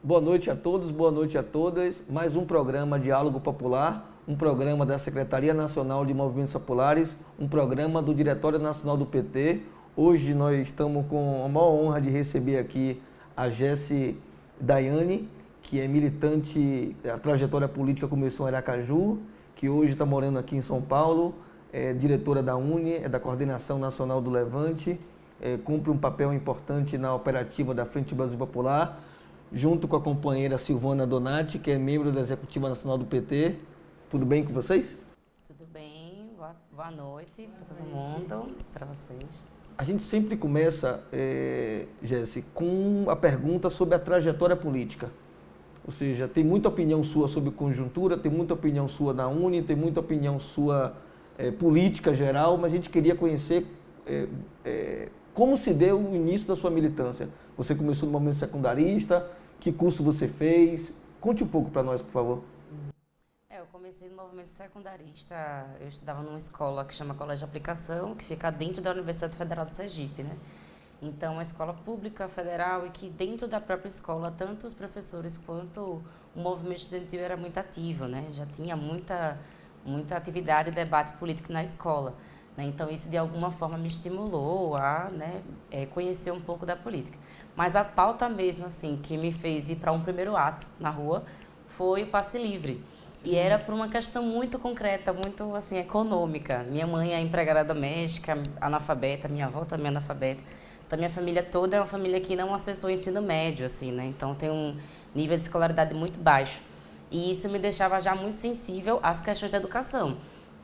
Boa noite a todos, boa noite a todas. Mais um programa Diálogo Popular, um programa da Secretaria Nacional de Movimentos Populares, um programa do Diretório Nacional do PT. Hoje nós estamos com a maior honra de receber aqui a Jesse Daiane, que é militante, a trajetória política começou em Aracaju, que hoje está morando aqui em São Paulo, é diretora da UNE, é da Coordenação Nacional do Levante, é, cumpre um papel importante na operativa da Frente Brasil Popular, junto com a companheira Silvana Donati, que é membro da Executiva Nacional do PT. Tudo bem com vocês? Tudo bem, boa, boa noite para todo mundo, para vocês. A gente sempre começa, é, Jesse, com a pergunta sobre a trajetória política. Ou seja, tem muita opinião sua sobre conjuntura, tem muita opinião sua na Uni, tem muita opinião sua é, política geral, mas a gente queria conhecer é, é, como se deu o início da sua militância. Você começou no momento secundarista, que curso você fez? Conte um pouco para nós, por favor. É, eu comecei no movimento secundarista, eu estudava numa escola que chama Colégio de Aplicação, que fica dentro da Universidade Federal de Sergipe, né? Então, uma escola pública, federal, e que dentro da própria escola, tanto os professores quanto o movimento estudantil era muito ativo, né? Já tinha muita, muita atividade e debate político na escola. Né? Então, isso de alguma forma me estimulou a né, é, conhecer um pouco da política. Mas a pauta mesmo, assim, que me fez ir para um primeiro ato na rua foi o passe livre. E era por uma questão muito concreta, muito assim econômica. Minha mãe é empregada doméstica, analfabeta, minha avó também é analfabeta. Então, minha família toda é uma família que não acessou o ensino médio, assim, né? Então, tem um nível de escolaridade muito baixo. E isso me deixava já muito sensível às questões da educação.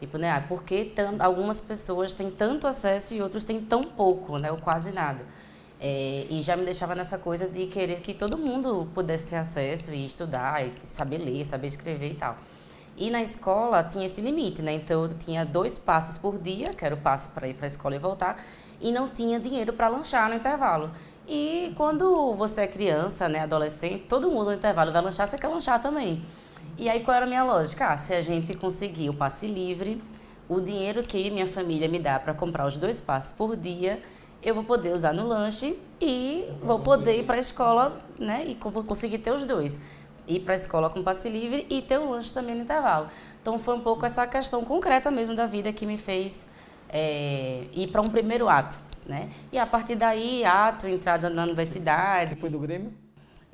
Tipo, né, ah, porque algumas pessoas têm tanto acesso e outros têm tão pouco, né, ou quase nada. É, e já me deixava nessa coisa de querer que todo mundo pudesse ter acesso e estudar, e saber ler, saber escrever e tal. E na escola tinha esse limite, né? Então eu tinha dois passos por dia, que era o passo para ir para a escola e voltar, e não tinha dinheiro para lanchar no intervalo. E quando você é criança, né, adolescente, todo mundo no intervalo vai lanchar, você quer lanchar também. E aí qual era a minha lógica? Ah, se a gente conseguir o passe livre, o dinheiro que minha família me dá para comprar os dois passes por dia, eu vou poder usar no lanche e vou poder ir para a escola, né? E vou conseguir ter os dois. Ir para a escola com passe livre e ter o lanche também no intervalo. Então foi um pouco essa questão concreta mesmo da vida que me fez é, ir para um primeiro ato, né? E a partir daí, ato, entrada na universidade. Você foi do Grêmio?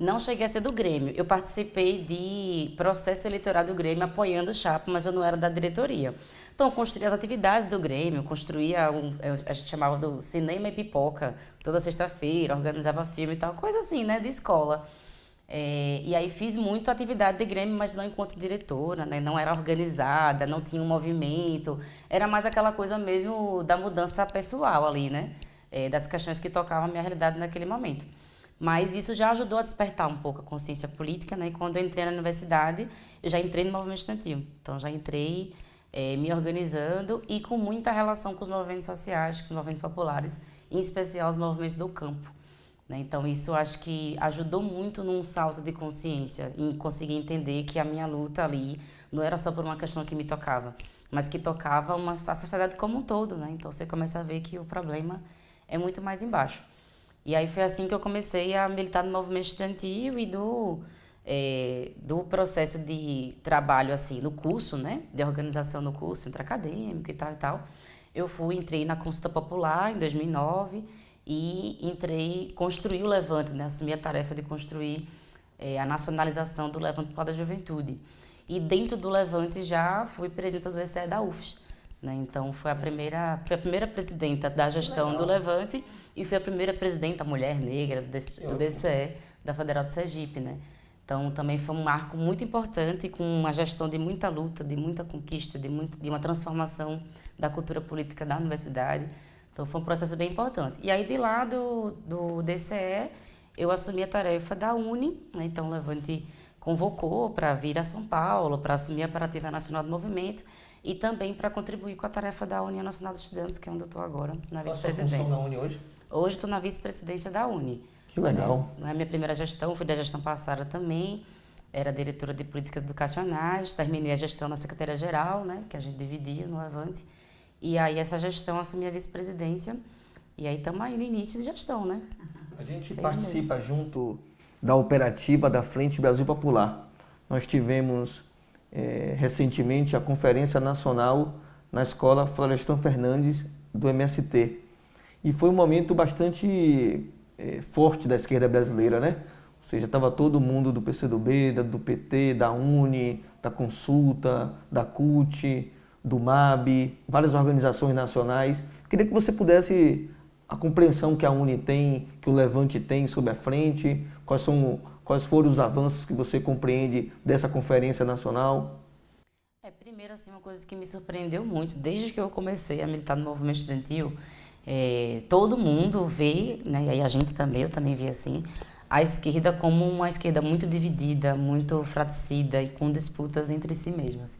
Não cheguei a ser do Grêmio. Eu participei de processo eleitoral do Grêmio apoiando o Chapa, mas eu não era da diretoria. Então, eu construí as atividades do Grêmio, construía, um, a gente chamava do cinema e pipoca, toda sexta-feira, organizava filme e tal, coisa assim, né, de escola. É, e aí fiz muito atividade de Grêmio, mas não enquanto diretora, né, não era organizada, não tinha um movimento, era mais aquela coisa mesmo da mudança pessoal ali, né, é, das questões que tocavam a minha realidade naquele momento. Mas isso já ajudou a despertar um pouco a consciência política, né? E quando eu entrei na universidade, eu já entrei no movimento estudantil. Então, já entrei é, me organizando e com muita relação com os movimentos sociais, com os movimentos populares, em especial os movimentos do campo. Né? Então, isso acho que ajudou muito num salto de consciência, em conseguir entender que a minha luta ali não era só por uma questão que me tocava, mas que tocava uma, a sociedade como um todo, né? Então, você começa a ver que o problema é muito mais embaixo. E aí foi assim que eu comecei a militar no movimento estudantil e do, é, do processo de trabalho, assim, no curso, né? De organização no curso, centro acadêmico e tal e tal. Eu fui, entrei na consulta popular em 2009 e entrei, construí o Levante, né? Assumi a tarefa de construir é, a nacionalização do Levante Popular da Juventude. E dentro do Levante já fui presidenta do DCE da UFS. Né? Então, foi a, primeira, foi a primeira presidenta da gestão do Levante e foi a primeira presidenta mulher negra do, DCE, da Federal de Sergipe. Né? Então, também foi um marco muito importante, com uma gestão de muita luta, de muita conquista, de, muito, de uma transformação da cultura política da universidade. Então, foi um processo bem importante. E aí, de lá do, do DCE, eu assumi a tarefa da UNE, né? então o Levante convocou para vir a São Paulo, para assumir a operativa nacional do movimento, e também para contribuir com a tarefa da União Nacional dos Estudantes, que é onde eu estou agora, na vice-presidência. Qual a na Uni hoje? Hoje estou na vice-presidência da Uni. Que legal. Não é minha primeira gestão, fui da gestão passada também, era diretora de políticas educacionais, terminei a gestão na Secretaria-Geral, né, que a gente dividia no Levante, e aí essa gestão assumi a vice-presidência, e aí estamos aí no início de gestão, né? A gente Seis participa meses. junto da operativa da Frente Brasil Popular. Nós tivemos é, recentemente a Conferência Nacional na Escola Florestan Fernandes do MST. E foi um momento bastante é, forte da esquerda brasileira, né? Ou seja, estava todo mundo do PCdoB, do PT, da UNE, da Consulta, da CUT, do MAB, várias organizações nacionais. Queria que você pudesse a compreensão que a UNE tem, que o Levante tem sobre a frente, quais, são, quais foram os avanços que você compreende dessa conferência nacional? É, primeiro, assim, uma coisa que me surpreendeu muito, desde que eu comecei a militar no movimento estudantil, é, todo mundo vê, né, e a gente também, eu também vi assim, a esquerda como uma esquerda muito dividida, muito fratricida e com disputas entre si mesma. Assim.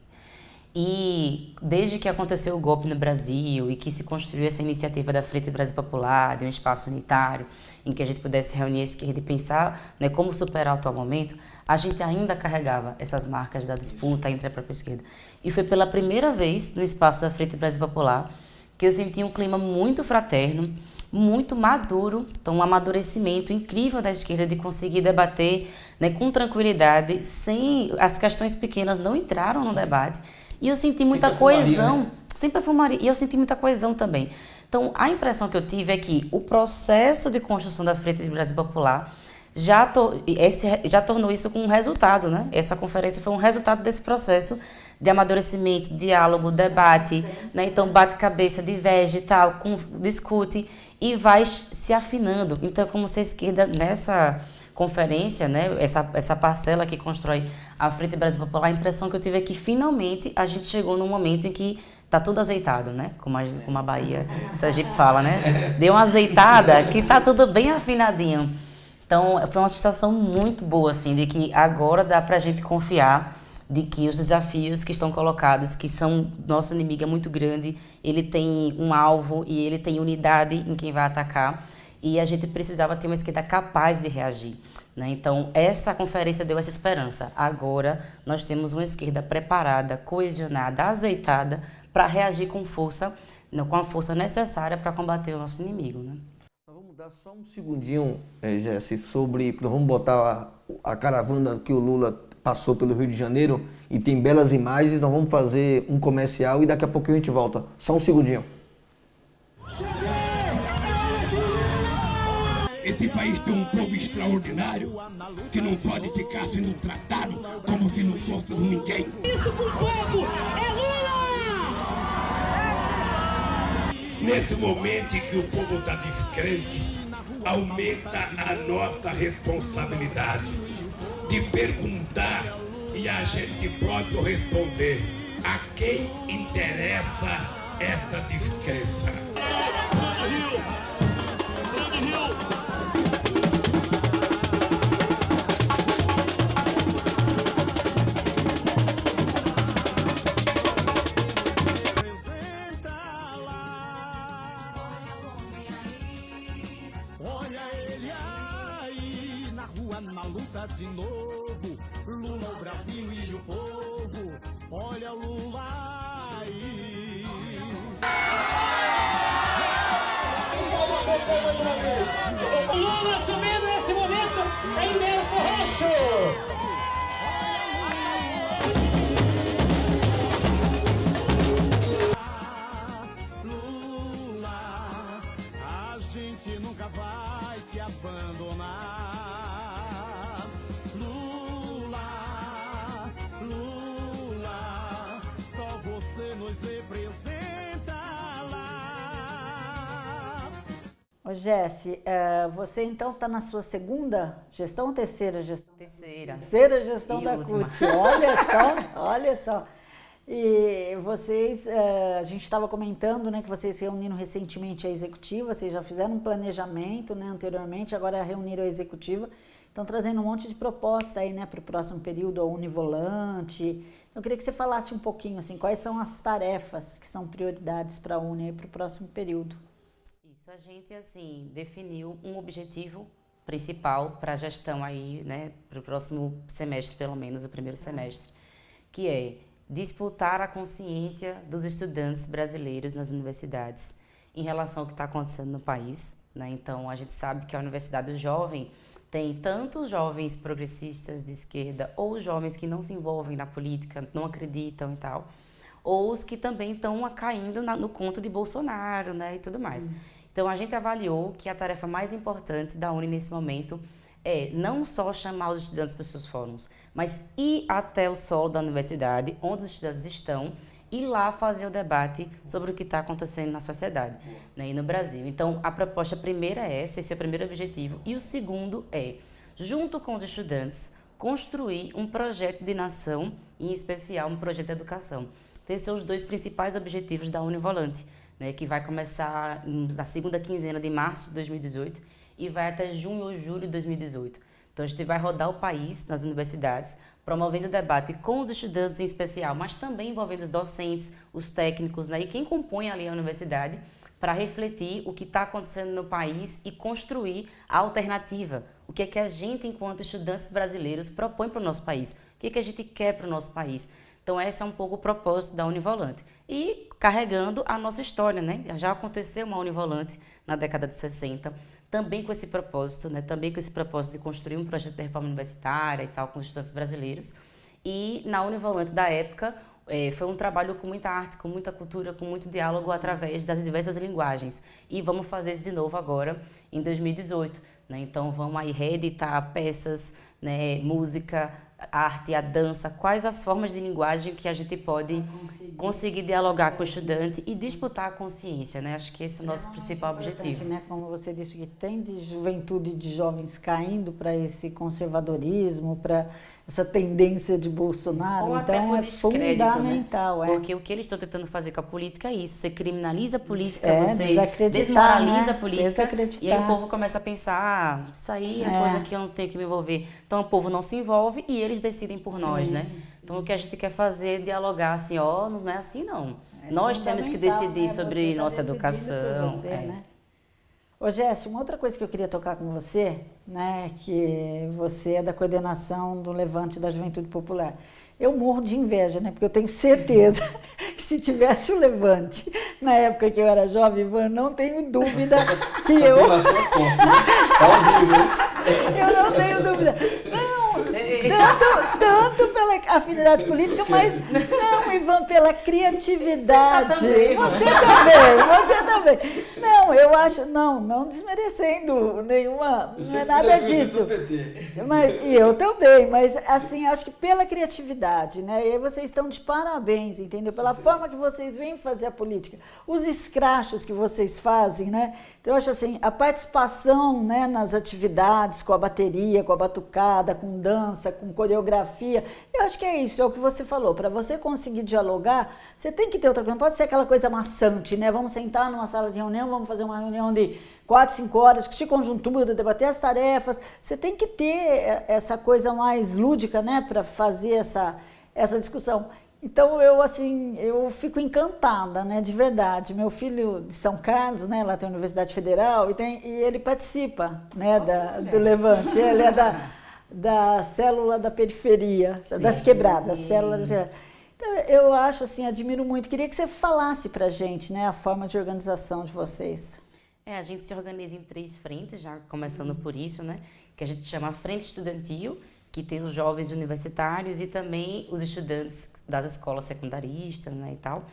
E desde que aconteceu o golpe no Brasil e que se construiu essa iniciativa da Frente Brasil Popular, de um espaço unitário, em que a gente pudesse reunir a esquerda e pensar né, como superar o atual momento, a gente ainda carregava essas marcas da disputa entre a própria esquerda. E foi pela primeira vez no espaço da Frente Brasil Popular que eu senti um clima muito fraterno, muito maduro, então um amadurecimento incrível da esquerda de conseguir debater né, com tranquilidade, sem as questões pequenas não entraram no debate. E eu senti muita sempre coesão, né? sempre fumaria, e eu senti muita coesão também. Então, a impressão que eu tive é que o processo de construção da Frente de Brasil Popular já, to, esse, já tornou isso com um resultado, né? Essa conferência foi um resultado desse processo de amadurecimento, diálogo, debate, né? Então, bate cabeça, diverge e tal, com, discute e vai se afinando. Então, como se a esquerda nessa conferência, né, essa, essa parcela que constrói a Frente Brasil Popular, a impressão que eu tive é que finalmente a gente chegou num momento em que tá tudo azeitado, né? Como a, como a Bahia, Sergipe fala, né? Deu uma azeitada que tá tudo bem afinadinho. Então, foi uma sensação muito boa, assim, de que agora dá pra gente confiar de que os desafios que estão colocados, que são nosso inimigo é muito grande, ele tem um alvo e ele tem unidade em quem vai atacar e a gente precisava ter uma esquerda capaz de reagir. Né? Então, essa conferência deu essa esperança. Agora, nós temos uma esquerda preparada, coesionada, azeitada para reagir com força, com a força necessária para combater o nosso inimigo. Né? Vamos dar só um segundinho, é, Jesse, sobre. Nós vamos botar a, a caravana que o Lula passou pelo Rio de Janeiro e tem belas imagens. Nós vamos fazer um comercial e daqui a pouco a gente volta. Só um segundinho. Esse país tem um povo extraordinário que não pode ficar sendo tratado como se não fosse ninguém. Isso pro povo é Lula! Nesse momento em que o povo está descrente, aumenta a nossa responsabilidade de perguntar e a gente pode responder a quem interessa essa descrença. Jesse, é, você então está na sua segunda gestão ou terceira gestão? Terceira. Terceira gestão e da última. CUT. Olha só, olha só. E vocês, é, a gente estava comentando, né, que vocês reuniram recentemente a executiva, vocês já fizeram um planejamento, né, anteriormente, agora reuniram a executiva, estão trazendo um monte de proposta aí, né, para o próximo período, a Univolante. Eu queria que você falasse um pouquinho, assim, quais são as tarefas que são prioridades para a Uni para o próximo período a gente assim definiu um objetivo principal para a gestão aí, né, para o próximo semestre, pelo menos o primeiro semestre, que é disputar a consciência dos estudantes brasileiros nas universidades em relação ao que está acontecendo no país, Né? Então, a gente sabe que a Universidade do Jovem tem tanto jovens progressistas de esquerda ou jovens que não se envolvem na política, não acreditam e tal, ou os que também estão caindo na, no conto de Bolsonaro né, e tudo mais. Sim. Então, a gente avaliou que a tarefa mais importante da Uni nesse momento é não só chamar os estudantes para os seus fóruns, mas ir até o solo da universidade, onde os estudantes estão, e lá fazer o debate sobre o que está acontecendo na sociedade né, e no Brasil. Então, a proposta primeira é essa, esse é o primeiro objetivo. E o segundo é, junto com os estudantes, construir um projeto de nação, em especial um projeto de educação. Então, esses são os dois principais objetivos da Univolante, né, que vai começar na segunda quinzena de março de 2018 e vai até junho ou julho de 2018. Então, a gente vai rodar o país nas universidades, promovendo o debate com os estudantes em especial, mas também envolvendo os docentes, os técnicos né, e quem compõe ali a universidade, para refletir o que está acontecendo no país e construir a alternativa. O que é que a gente, enquanto estudantes brasileiros, propõe para o nosso país? O que é que a gente quer para o nosso país? Então, esse é um pouco o propósito da Univolante. E carregando a nossa história, né? Já aconteceu uma Univolante na década de 60, também com esse propósito, né, também com esse propósito de construir um projeto de reforma universitária e tal com os estudantes brasileiros. E na Univolante da época é, foi um trabalho com muita arte, com muita cultura, com muito diálogo através das diversas linguagens. E vamos fazer isso de novo agora em 2018. Né? Então vamos aí reeditar peças, né, música, arte, a dança, quais as formas de linguagem que a gente pode conseguir. conseguir. dialogar com o estudante e disputar a consciência, né? Acho que esse é o nosso é principal objetivo. Né? Como você disse que tem de juventude de jovens caindo para esse conservadorismo, para essa tendência de Bolsonaro. Ou então é né? fundamental. Né? É. Porque o que eles estão tentando fazer com a política é isso. Você criminaliza a política, é, você desmoraliza né? a política. E aí o povo começa a pensar, ah, isso aí é, é, coisa que eu não tenho que me envolver. Então o povo não se envolve e eles decidem por Sim. nós, né? Então o que a gente quer fazer é dialogar assim, ó, oh, não é assim não. É nós temos que decidir né? sobre tá nossa educação. Você, é. né? Ô Jéssica, uma outra coisa que eu queria tocar com você, né, que você é da coordenação do Levante da Juventude Popular. Eu morro de inveja, né, porque eu tenho certeza que se tivesse o Levante na época que eu era jovem, Ivan, não tenho dúvida que eu... É eu não tenho dúvida. Não, tanto, tanto pela afinidade política, mas não, Ivan, pela criatividade. Você, tá você também, você também. Não, eu acho, não, não desmerecendo nenhuma, não é nada disso. Mas, e eu também, mas assim, acho que pela criatividade, né? E aí vocês estão de parabéns, entendeu? Pela forma que vocês vêm fazer a política, os escrachos que vocês fazem, né? Então, eu acho assim, a participação né, nas atividades, com a bateria, com a batucada, com dança, com coreografia, eu acho que é isso, é o que você falou. Para você conseguir dialogar, você tem que ter outra coisa, não pode ser aquela coisa maçante, né? Vamos sentar numa sala de reunião, vamos fazer uma reunião de quatro, cinco horas, discutir conjuntura, debater as tarefas. Você tem que ter essa coisa mais lúdica, né, para fazer essa, essa discussão. Então eu assim, eu fico encantada, né, de verdade. Meu filho de São Carlos, né, lá tem a Universidade Federal e, tem, e ele participa, né, da, do Levante. Ele é da, da célula da periferia, sim, das quebradas, célula das quebradas. Então, eu acho assim, admiro muito. Queria que você falasse para gente, né, a forma de organização de vocês. É, a gente se organiza em três frentes, já começando por isso, né, que a gente chama Frente Estudantil que tem os jovens universitários e também os estudantes das escolas secundaristas né, e tal.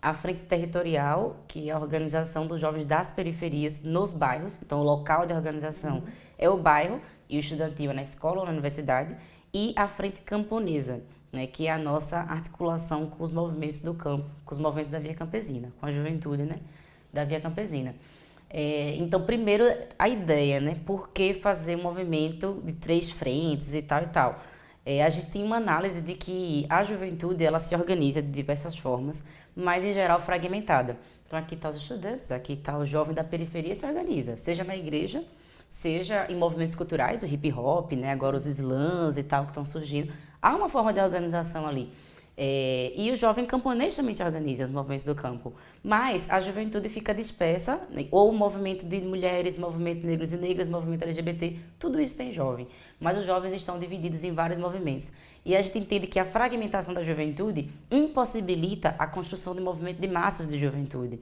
A Frente Territorial, que é a organização dos jovens das periferias nos bairros, então o local de organização uhum. é o bairro e o estudantil é na escola ou na universidade, e a Frente Camponesa, né, que é a nossa articulação com os movimentos do campo, com os movimentos da Via Campesina, com a juventude né, da Via Campesina. É, então, primeiro, a ideia, né? Por que fazer um movimento de três frentes e tal e tal? É, a gente tem uma análise de que a juventude ela se organiza de diversas formas, mas em geral fragmentada. Então, aqui está os estudantes, aqui está o jovem da periferia se organiza, seja na igreja, seja em movimentos culturais, o hip hop, né? Agora os slams e tal que estão surgindo. Há uma forma de organização ali. É, e o jovem camponês também se organiza, os movimentos do campo. Mas a juventude fica dispersa, né? ou o movimento de mulheres, movimento negros e negras, movimento LGBT, tudo isso tem jovem. Mas os jovens estão divididos em vários movimentos. E a gente entende que a fragmentação da juventude impossibilita a construção de movimento de massas de juventude.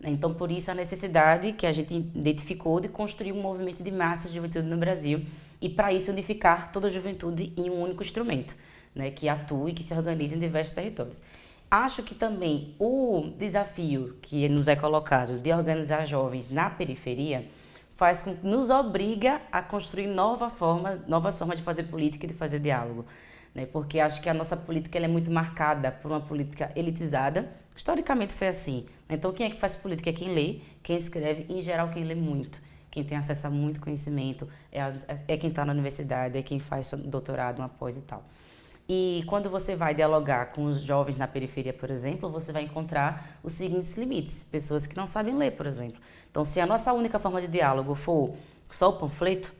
Né? Então, por isso a necessidade que a gente identificou de construir um movimento de massas de juventude no Brasil e, para isso, unificar toda a juventude em um único instrumento, né, que atue e que se organize em diversos territórios. Acho que também o desafio que nos é colocado de organizar jovens na periferia faz com, nos obriga a construir nova forma, novas formas de fazer política e de fazer diálogo. Né? Porque acho que a nossa política é muito marcada por uma política elitizada. Historicamente foi assim. Então, quem é que faz política é quem lê, quem escreve, em geral, quem lê muito. Quem tem acesso a muito conhecimento é, a, é quem está na universidade, é quem faz doutorado, uma pós e tal. E quando você vai dialogar com os jovens na periferia, por exemplo, você vai encontrar os seguintes limites: pessoas que não sabem ler, por exemplo. Então, se a nossa única forma de diálogo for só o panfleto,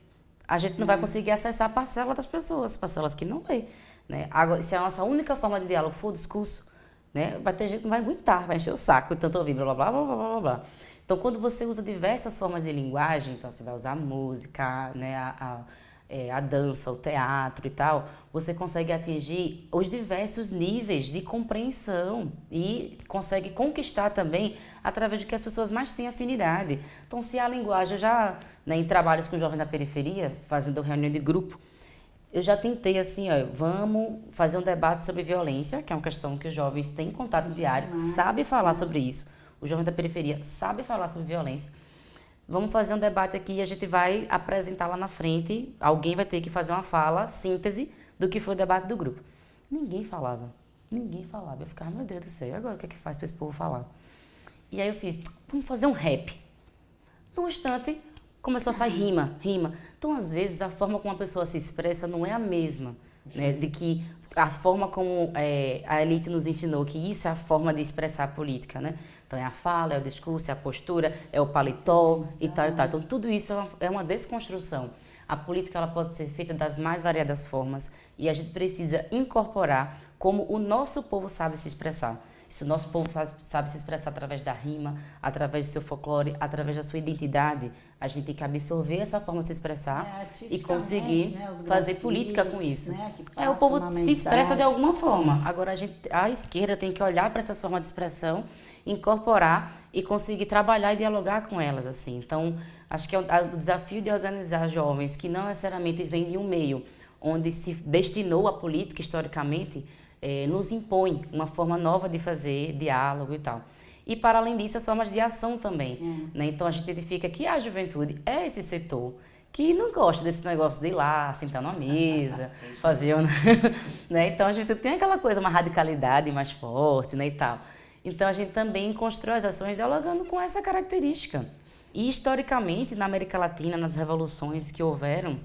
a gente não vai conseguir acessar a parcela das pessoas, parcelas que não lê. Né? Agora, se a nossa única forma de diálogo for o discurso, né, vai ter gente que não vai aguentar, vai encher o saco, tanto ouvir blá blá blá blá blá blá. Então, quando você usa diversas formas de linguagem, então você vai usar a música, né, a, a é, a dança, o teatro e tal, você consegue atingir os diversos níveis de compreensão e consegue conquistar também através de que as pessoas mais têm afinidade. Então, se a linguagem, eu já, né, em trabalhos com jovens da periferia, fazendo reunião de grupo, eu já tentei assim, ó, vamos fazer um debate sobre violência, que é uma questão que os jovens têm contato diário, sabem falar sobre isso. O jovem da periferia sabe falar sobre violência Vamos fazer um debate aqui e a gente vai apresentar lá na frente. Alguém vai ter que fazer uma fala, síntese, do que foi o debate do grupo. Ninguém falava. Ninguém falava. Eu ficava, meu Deus do céu, agora o que é que faz para esse povo falar? E aí eu fiz, vamos fazer um rap. Num instante, começou a sair rima, rima. Então, às vezes, a forma como a pessoa se expressa não é a mesma. Né, de que a forma como é, a elite nos ensinou que isso é a forma de expressar a política, né? Então é a fala, é o discurso, é a postura, é o paletó Exato. e tal e tal. Então tudo isso é uma, é uma desconstrução. A política ela pode ser feita das mais variadas formas e a gente precisa incorporar como o nosso povo sabe se expressar. Se o nosso povo sabe, sabe, se expressar através da rima, através do seu folclore, através da sua identidade, a gente tem que absorver essa forma de se expressar é, e conseguir né, fazer política com isso. Né, é, o povo se expressa de alguma forma. Agora a, gente, a esquerda tem que olhar para essas formas de expressão incorporar e conseguir trabalhar e dialogar com elas assim. Então, acho que é o desafio de organizar jovens que não necessariamente vêm de um meio onde se destinou a política historicamente, eh, nos impõe uma forma nova de fazer diálogo e tal. E, para além disso, as formas de ação também. É. Né? Então, a gente identifica que a juventude é esse setor que não gosta desse negócio de ir lá, sentar numa mesa, fazer... né? Então, a gente tem aquela coisa, uma radicalidade mais forte né, e tal. Então a gente também constrói as ações dialogando com essa característica. E historicamente, na América Latina, nas revoluções que houveram,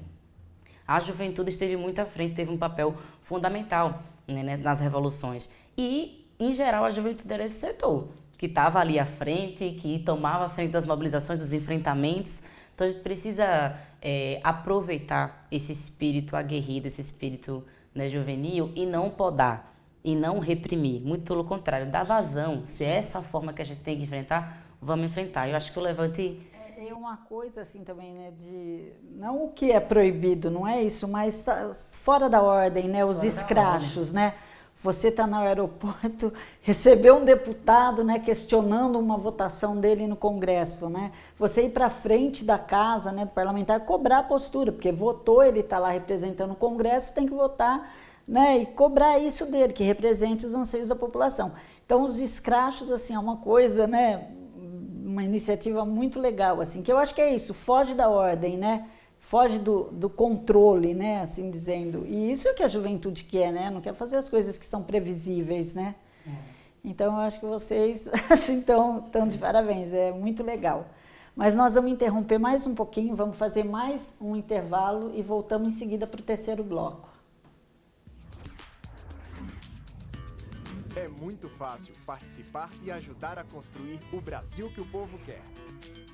a juventude esteve muito à frente, teve um papel fundamental né, né nas revoluções. E, em geral, a juventude era esse setor, que estava ali à frente, que tomava a frente das mobilizações, dos enfrentamentos. Então a gente precisa é, aproveitar esse espírito aguerrido, esse espírito né, juvenil e não podar e não reprimir. Muito pelo contrário, dar vazão. Se é essa a forma que a gente tem que enfrentar, vamos enfrentar. Eu acho que o Levante é, é uma coisa assim também, né, de não o que é proibido, não é isso, mas fora da ordem, né, os fora escrachos, né? Você está no aeroporto, recebeu um deputado, né, questionando uma votação dele no Congresso, né? Você ir para frente da casa, né, parlamentar, cobrar a postura, porque votou, ele está lá representando o Congresso, tem que votar né, e cobrar isso dele, que represente os anseios da população. Então, os escrachos, assim, é uma coisa, né, uma iniciativa muito legal, assim, que eu acho que é isso, foge da ordem, né, foge do, do controle, né, assim dizendo. E isso é o que a juventude quer, né, não quer fazer as coisas que são previsíveis, né. É. Então, eu acho que vocês, assim, estão tão de parabéns, é muito legal. Mas nós vamos interromper mais um pouquinho, vamos fazer mais um intervalo e voltamos em seguida para o terceiro bloco. Muito fácil participar e ajudar a construir o Brasil que o povo quer.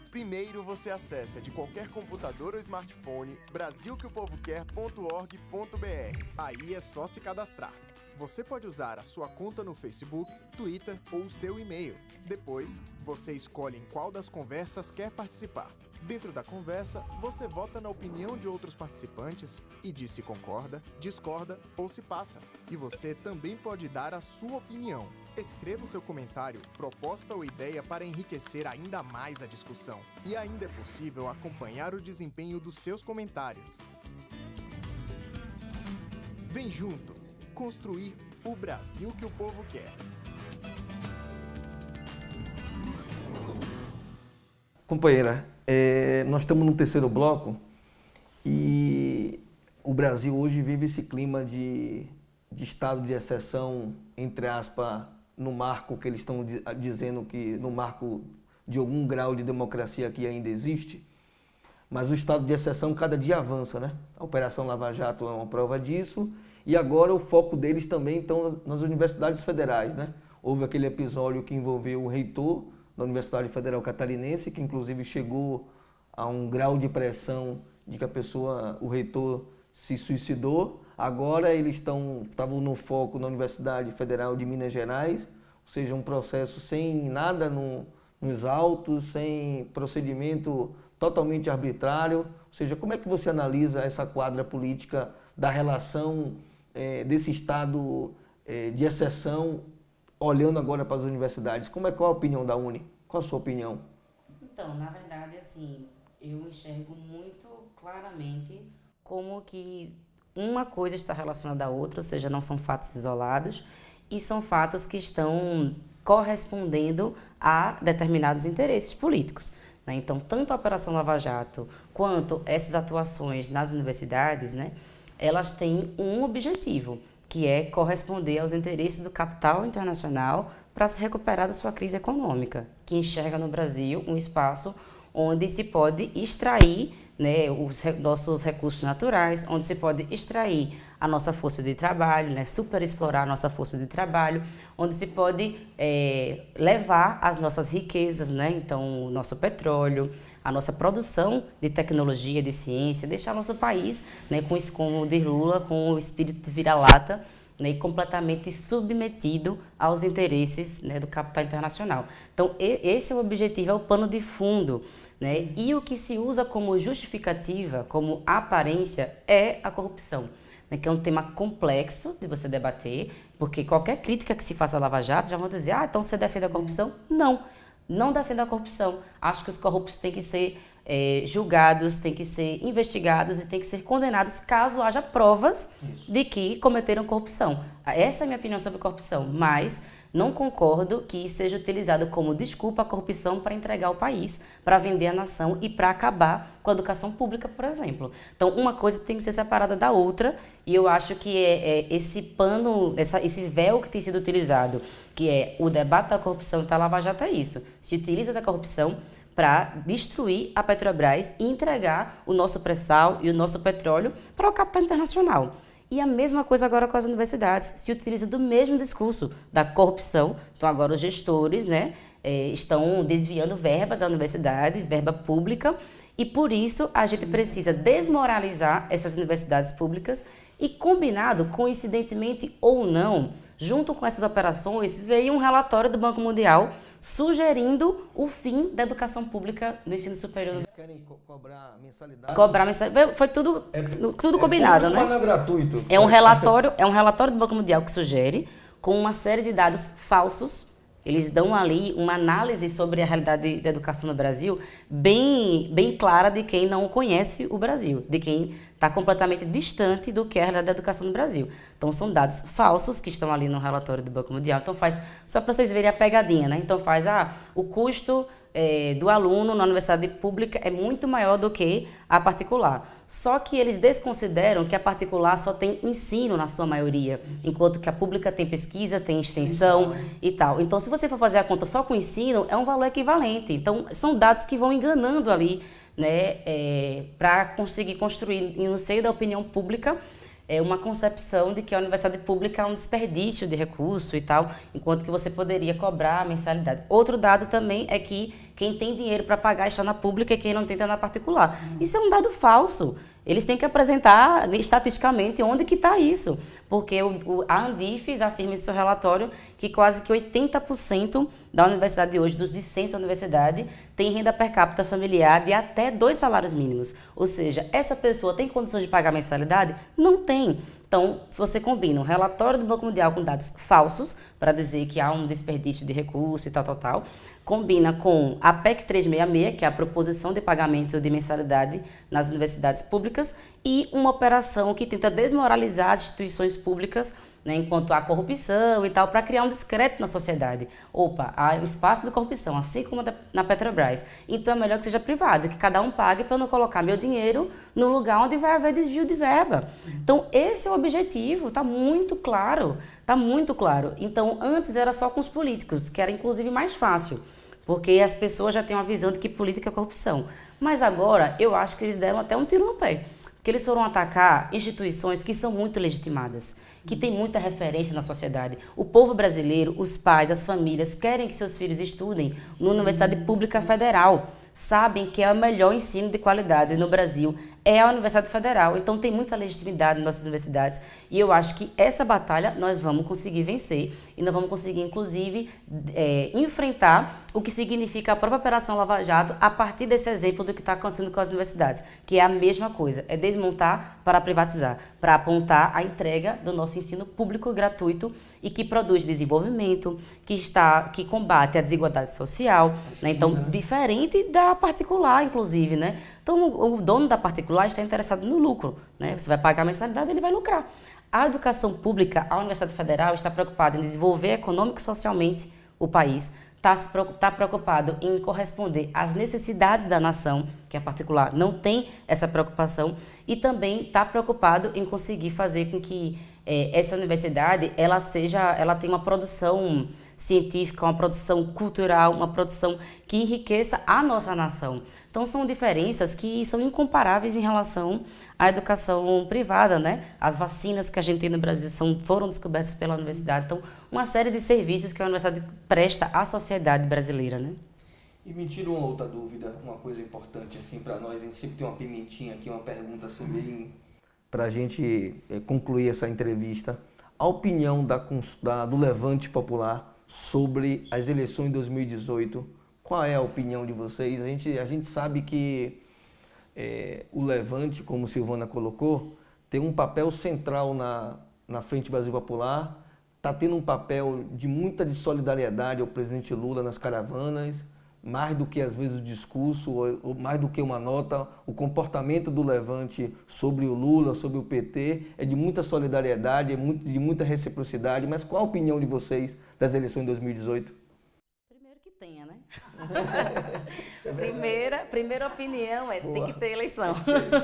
Primeiro você acessa de qualquer computador ou smartphone brasilqueopovoquer.org.br. Aí é só se cadastrar. Você pode usar a sua conta no Facebook, Twitter ou seu e-mail. Depois, você escolhe em qual das conversas quer participar. Dentro da conversa, você vota na opinião de outros participantes e diz se concorda, discorda ou se passa. E você também pode dar a sua opinião. Escreva o seu comentário, proposta ou ideia para enriquecer ainda mais a discussão. E ainda é possível acompanhar o desempenho dos seus comentários. Vem junto, construir o Brasil que o povo quer. Companheira, é, nós estamos no terceiro bloco e o Brasil hoje vive esse clima de, de estado de exceção, entre aspas, no marco que eles estão dizendo que no marco de algum grau de democracia que ainda existe, mas o estado de exceção cada dia avança, né? A Operação Lava Jato é uma prova disso e agora o foco deles também estão nas universidades federais, né? Houve aquele episódio que envolveu o reitor da Universidade Federal Catarinense, que inclusive chegou a um grau de pressão de que a pessoa, o reitor, se suicidou. Agora eles estão, estavam no foco na Universidade Federal de Minas Gerais, ou seja, um processo sem nada no, nos autos, sem procedimento totalmente arbitrário. Ou seja, como é que você analisa essa quadra política da relação é, desse estado é, de exceção, olhando agora para as universidades? Como é qual a opinião da Uni? Qual a sua opinião? Então, na verdade, assim, eu enxergo muito claramente como que uma coisa está relacionada à outra, ou seja, não são fatos isolados e são fatos que estão correspondendo a determinados interesses políticos. Né? Então, tanto a Operação Lava Jato quanto essas atuações nas universidades, né, elas têm um objetivo, que é corresponder aos interesses do capital internacional para se recuperar da sua crise econômica, que enxerga no Brasil um espaço onde se pode extrair né, os nossos recursos naturais, onde se pode extrair a nossa força de trabalho, né, superexplorar a nossa força de trabalho, onde se pode é, levar as nossas riquezas, né, então o nosso petróleo, a nossa produção de tecnologia, de ciência, deixar nosso país, né, com isso como de Lula, com o espírito vira-lata, né, completamente submetido aos interesses né, do capital internacional. Então, esse é o objetivo, é o pano de fundo né? E o que se usa como justificativa, como aparência, é a corrupção, né? que é um tema complexo de você debater, porque qualquer crítica que se faça a Lava Jato já vão dizer, ah, então você defende a corrupção? Não, não defendo a corrupção. Acho que os corruptos têm que ser é, julgados, têm que ser investigados e têm que ser condenados caso haja provas Isso. de que cometeram corrupção. Essa é a minha opinião sobre corrupção, mas não concordo que seja utilizado como desculpa a corrupção para entregar o país, para vender a nação e para acabar com a educação pública, por exemplo. Então, uma coisa tem que ser separada da outra e eu acho que é, é esse pano, essa, esse véu que tem sido utilizado, que é o debate da corrupção e da Lava Jato é isso. Se utiliza da corrupção para destruir a Petrobras e entregar o nosso pré-sal e o nosso petróleo para o capital internacional. E a mesma coisa agora com as universidades. Se utiliza do mesmo discurso da corrupção. Então, agora os gestores né, é, estão desviando verba da universidade, verba pública, e por isso a gente precisa desmoralizar essas universidades públicas e, combinado, coincidentemente ou não, junto com essas operações, veio um relatório do Banco Mundial sugerindo o fim da educação pública no ensino superior. Eles querem co cobrar mensalidade? Cobrar mensalidade. Foi tudo, é, tudo é combinado, né? Não é gratuito. É um relatório, é um relatório do Banco Mundial que sugere com uma série de dados falsos. Eles dão ali uma análise sobre a realidade da educação no Brasil bem, bem clara de quem não conhece o Brasil, de quem está completamente distante do que é a realidade da educação no Brasil. Então, são dados falsos que estão ali no relatório do Banco Mundial. Então, faz, só para vocês verem a pegadinha, né? Então, faz, ah, o custo é, do aluno na universidade pública é muito maior do que a particular. Só que eles desconsideram que a particular só tem ensino na sua maioria, enquanto que a pública tem pesquisa, tem extensão e tal. Então, se você for fazer a conta só com ensino, é um valor equivalente. Então, são dados que vão enganando ali né, é, para conseguir construir no seio da opinião pública é uma concepção de que a universidade pública é um desperdício de recurso e tal, enquanto que você poderia cobrar a mensalidade. Outro dado também é que quem tem dinheiro para pagar está na pública e quem não tem está na particular. Isso é um dado falso. Eles têm que apresentar estatisticamente onde que está isso, porque o, o, a Andifes afirma em seu relatório que quase que 80% da universidade de hoje, dos discentes da universidade, tem renda per capita familiar de até dois salários mínimos. Ou seja, essa pessoa tem condições de pagar mensalidade? Não tem. Então, você combina um relatório do Banco Mundial com dados falsos, para dizer que há um desperdício de recursos e tal, tal, tal. Combina com a PEC 366, que é a proposição de pagamento de mensalidade nas universidades públicas, e uma operação que tenta desmoralizar as instituições públicas né, enquanto há corrupção e tal, para criar um discreto na sociedade. Opa, há um espaço de corrupção, assim como na Petrobras. Então é melhor que seja privado, que cada um pague para não colocar meu dinheiro no lugar onde vai haver desvio de verba. Então esse é o objetivo, está muito claro, está muito claro. Então antes era só com os políticos, que era inclusive mais fácil, porque as pessoas já têm uma visão de que política é corrupção. Mas agora eu acho que eles deram até um tiro no pé, porque eles foram atacar instituições que são muito legitimadas que tem muita referência na sociedade. O povo brasileiro, os pais, as famílias querem que seus filhos estudem numa universidade pública federal. Sabem que é o melhor ensino de qualidade no Brasil é a Universidade Federal. Então tem muita legitimidade nas nossas universidades e eu acho que essa batalha nós vamos conseguir vencer e nós vamos conseguir, inclusive, é, enfrentar o que significa a própria Operação Lava Jato a partir desse exemplo do que está acontecendo com as universidades, que é a mesma coisa, é desmontar para privatizar, para apontar a entrega do nosso ensino público gratuito e que produz desenvolvimento, que está, que combate a desigualdade social, né? então diferente da particular, inclusive, né? Então o, o dono da particular está interessado no lucro, né? Você vai pagar a mensalidade, ele vai lucrar. A educação pública, a Universidade Federal está preocupada em desenvolver econômico e socialmente o país, está tá preocupado em corresponder às necessidades da nação, que a particular não tem essa preocupação, e também está preocupado em conseguir fazer com que é, essa universidade ela seja, ela tenha uma produção científica, uma produção cultural, uma produção que enriqueça a nossa nação. Então são diferenças que são incomparáveis em relação à educação privada, né? As vacinas que a gente tem no Brasil são, foram descobertas pela universidade. Então, uma série de serviços que a universidade presta à sociedade brasileira, né? E me tira uma outra dúvida, uma coisa importante assim para nós, a gente sempre tem uma pimentinha aqui, uma pergunta assim bem para a gente é, concluir essa entrevista, a opinião da, da, do Levante Popular sobre as eleições de 2018. Qual é a opinião de vocês? A gente, a gente sabe que é, o Levante, como Silvana colocou, tem um papel central na, na Frente Brasil Popular, está tendo um papel de muita de solidariedade ao presidente Lula nas caravanas, mais do que às vezes o discurso, ou, mais do que uma nota, o comportamento do Levante sobre o Lula, sobre o PT, é de muita solidariedade, é de muita reciprocidade. Mas qual a opinião de vocês das eleições de 2018? Primeira, primeira opinião é Boa. tem que ter eleição.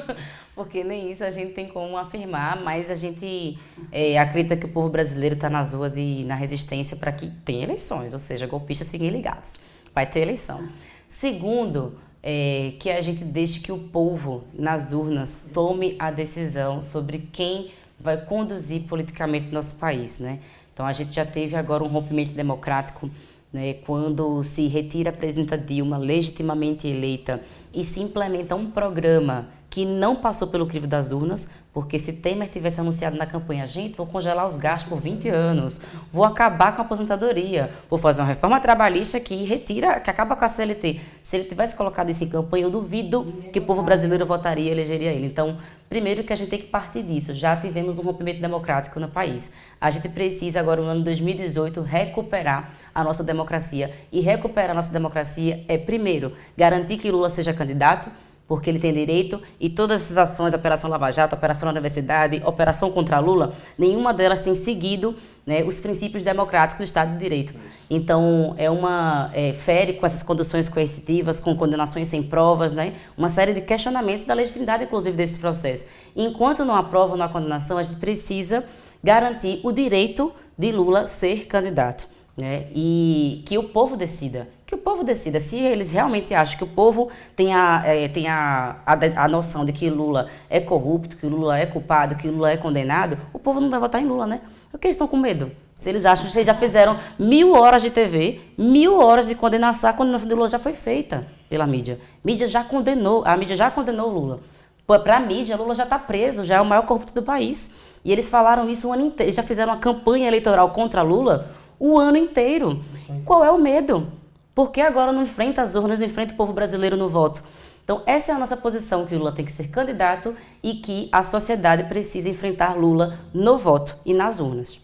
Porque nem isso a gente tem como afirmar, mas a gente é, acredita que o povo brasileiro está nas ruas e na resistência para que tenha eleições, ou seja, golpistas fiquem ligados vai ter eleição. Segundo, é, que a gente deixe que o povo nas urnas tome a decisão sobre quem vai conduzir politicamente nosso país, né? Então a gente já teve agora um rompimento democrático, né, quando se retira a presidenta Dilma legitimamente eleita e se implementa um programa que não passou pelo crivo das urnas, porque se Temer tivesse anunciado na campanha, gente, vou congelar os gastos por 20 anos, vou acabar com a aposentadoria, vou fazer uma reforma trabalhista que retira, que acaba com a CLT. Se ele tivesse colocado isso em campanha, eu duvido que o povo brasileiro votaria e elegeria ele. Então, primeiro que a gente tem que partir disso. Já tivemos um rompimento democrático no país. A gente precisa agora, no ano 2018, recuperar a nossa democracia. E recuperar a nossa democracia é, primeiro, garantir que Lula seja candidato, porque ele tem direito, e todas essas ações, Operação Lava Jato, Operação na Universidade, Operação contra Lula, nenhuma delas tem seguido né, os princípios democráticos do Estado de Direito. Então, é uma é, fere com essas conduções coercitivas, com condenações sem provas, né, uma série de questionamentos da legitimidade, inclusive, desse processo. Enquanto não aprova uma condenação, a gente precisa garantir o direito de Lula ser candidato. Né, e que o povo decida que o povo decida. Se eles realmente acham que o povo tem a, é, tem a, a, a, noção de que Lula é corrupto, que Lula é culpado, que Lula é condenado, o povo não vai votar em Lula, né? Porque eles estão com medo. Se eles acham que eles já fizeram mil horas de TV, mil horas de condenação, a condenação de Lula já foi feita pela mídia. A mídia já condenou, a mídia já condenou Lula. Para a mídia, Lula já está preso, já é o maior corrupto do país. E eles falaram isso o ano inteiro, já fizeram uma campanha eleitoral contra Lula o ano inteiro. Qual é o medo? Por que agora não enfrenta as urnas, não enfrenta o povo brasileiro no voto? Então, essa é a nossa posição, que Lula tem que ser candidato e que a sociedade precisa enfrentar Lula no voto e nas urnas.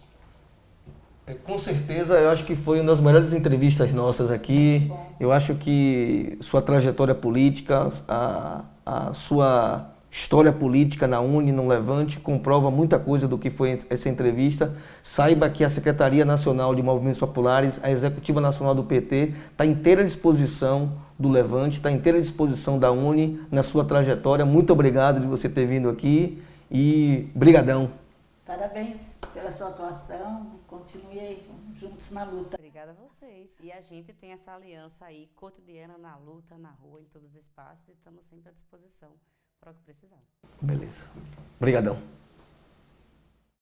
É, com certeza, eu acho que foi uma das melhores entrevistas nossas aqui. Eu acho que sua trajetória política, a, a sua história política na Uni, no Levante, comprova muita coisa do que foi essa entrevista. Saiba que a Secretaria Nacional de Movimentos Populares, a Executiva Nacional do PT, está inteira à disposição do Levante, está inteira à disposição da Uni na sua trajetória. Muito obrigado de você ter vindo aqui e brigadão. Parabéns pela sua atuação. Continue aí, juntos na luta. Obrigada a vocês. E a gente tem essa aliança aí cotidiana na luta, na rua, em todos os espaços e estamos sempre à disposição para o que precisar. Beleza. Obrigadão.